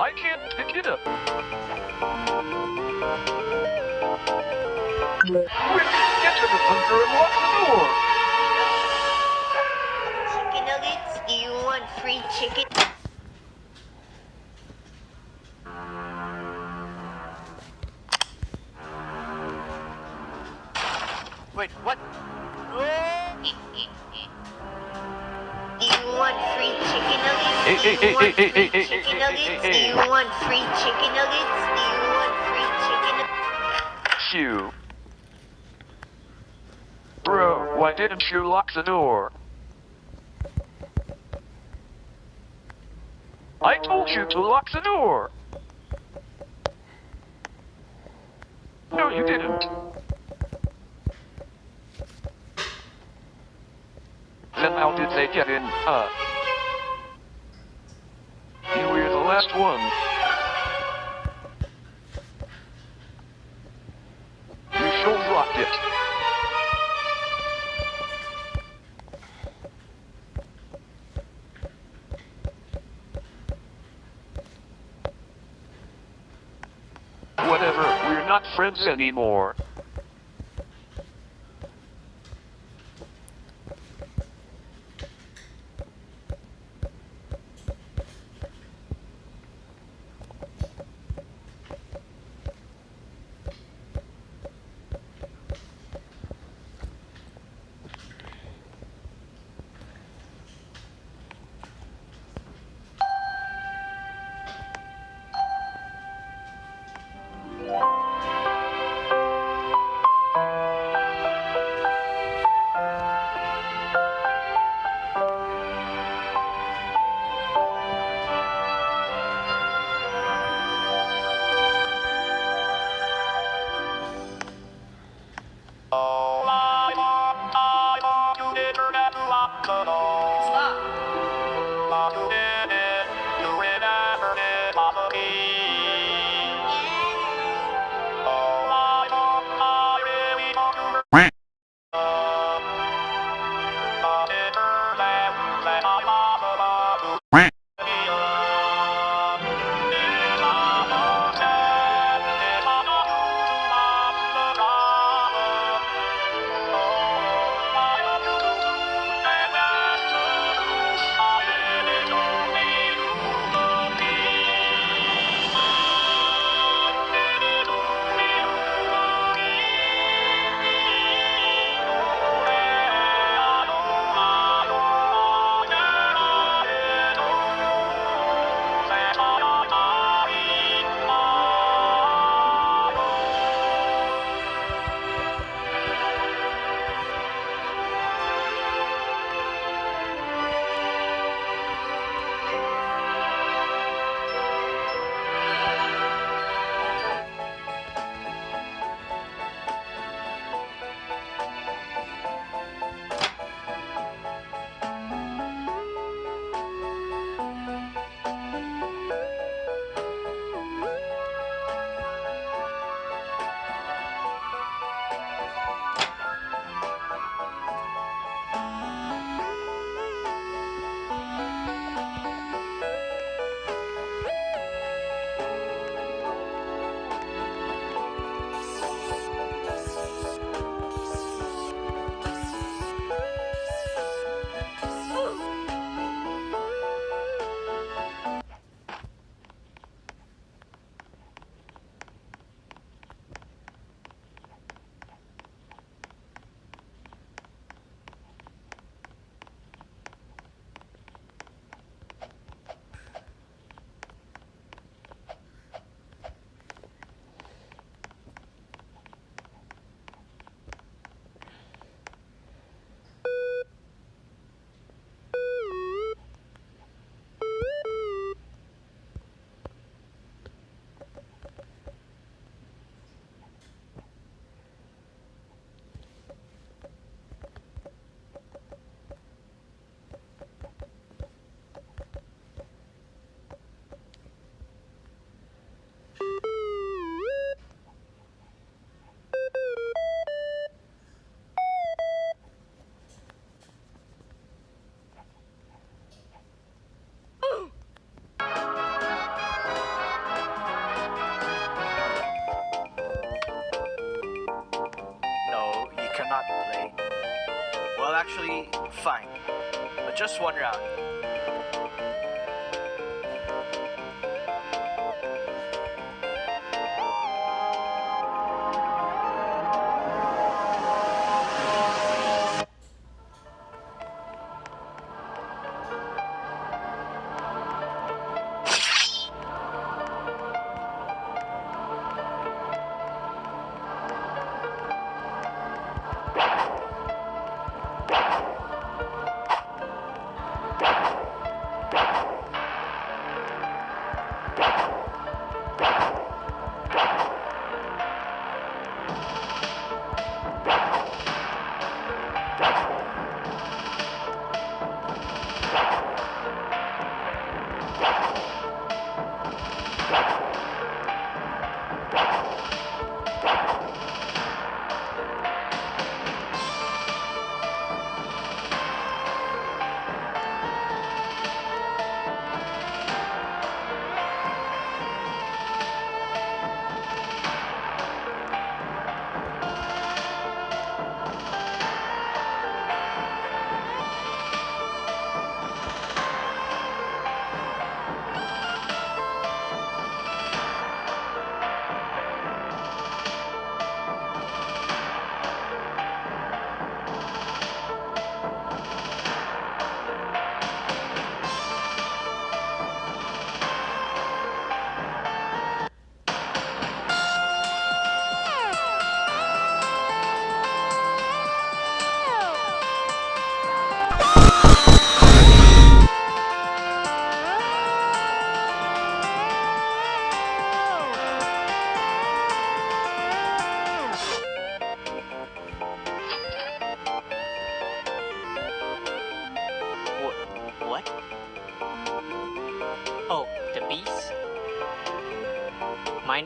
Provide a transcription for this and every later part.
I can't pick it up. Quick, get to the bunker and lock the door. Chicken nuggets? Do you want free chicken? Chicken nuggets? Do you want free chicken nuggets? Do you want free chicken nuggets? Phew. Bro, why didn't you lock the door? I told you to lock the door. No, you didn't. Then how did they get in? Uh. Last one. You should locked it. Whatever, we're not friends anymore. Actually, fine. But just one round.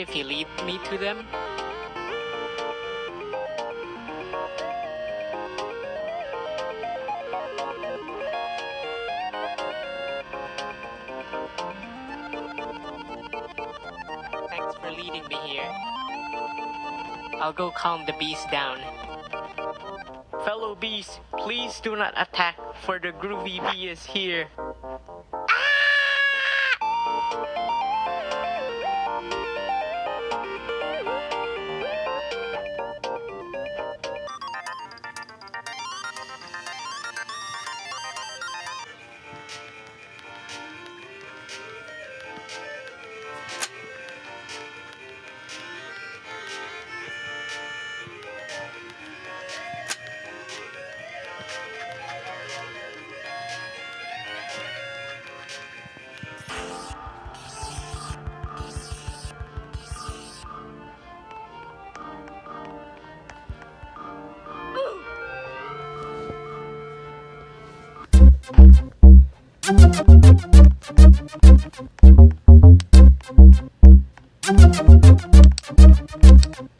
Mind if you lead me to them? Thanks for leading me here. I'll go calm the bees down. Fellow bees, please do not attack, for the groovy bee is here. you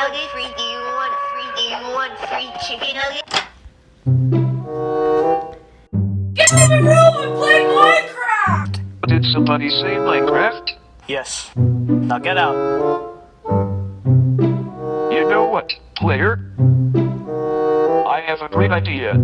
chicken nuggets? Free? Do you want free? Do you want free chicken nuggets? Get in the room and play Minecraft! Did somebody say Minecraft? Yes. Now get out. You know what, player? I have a great idea.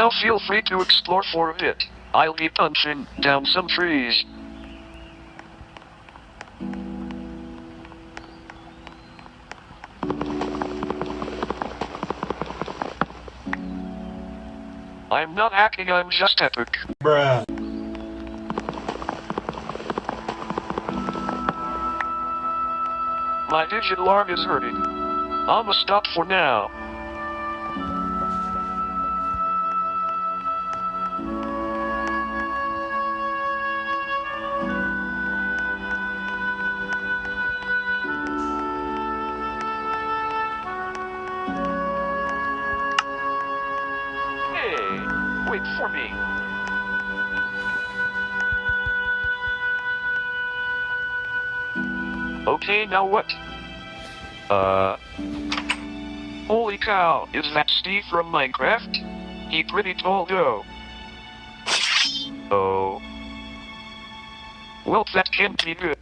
Now feel free to explore for a bit. I'll be punching down some trees. I'm not hacking, I'm just epic. Bruh. My digital arm is hurting. I'ma stop for now. Okay, now what? Uh. Holy cow, is that Steve from Minecraft? He pretty tall though. Oh. Well, that can't be good.